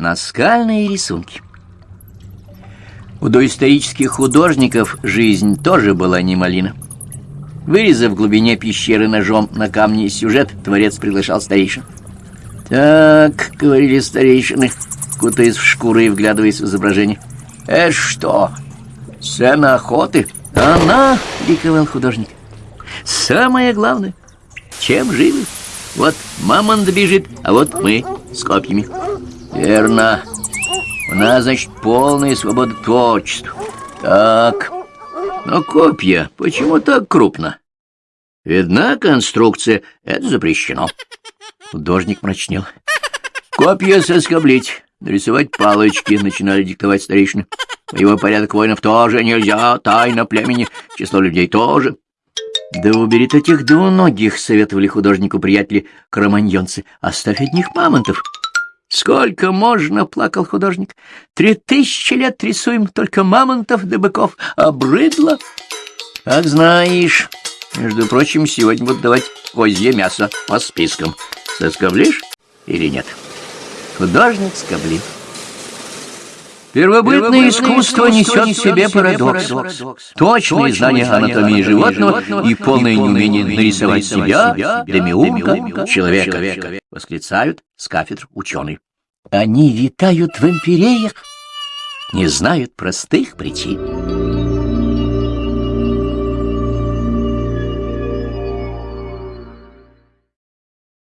Наскальные рисунки. У доисторических художников жизнь тоже была не малина. Вырезав в глубине пещеры ножом на камне сюжет, творец приглашал старейшин. «Так», — говорили старейшины, кутаясь в шкуры и вглядываясь в изображение. «Это что, сцена охоты?» «Она!» — ликовал художник. «Самое главное, чем живы? Вот мамонт бежит, а вот мы с копьями». «Верно. У нас, значит, полная свобода творчества. Так, но копья почему так крупно? Видна конструкция, это запрещено». Художник мрачнел. «Копья соскоблить, нарисовать палочки», — начинали диктовать старейшины. «Его порядок воинов тоже нельзя, тайна племени, число людей тоже». «Да убери таких двуногих», — советовали художнику приятели кроманьонцы. «Оставь одних мамонтов». «Сколько можно?» — плакал художник. «Три тысячи лет рисуем только мамонтов да быков. Обрыдло!» «Как знаешь. Между прочим, сегодня будут давать козье мясо по спискам. Соскоблишь или нет?» Художник скоблил. Первобытное искусство несет в себе парадокс. Точные знания анатомии животного и полное неумение нарисовать себя, демиурга, человека, восклицают с кафедр ученые. Они витают в империях, не знают простых причин.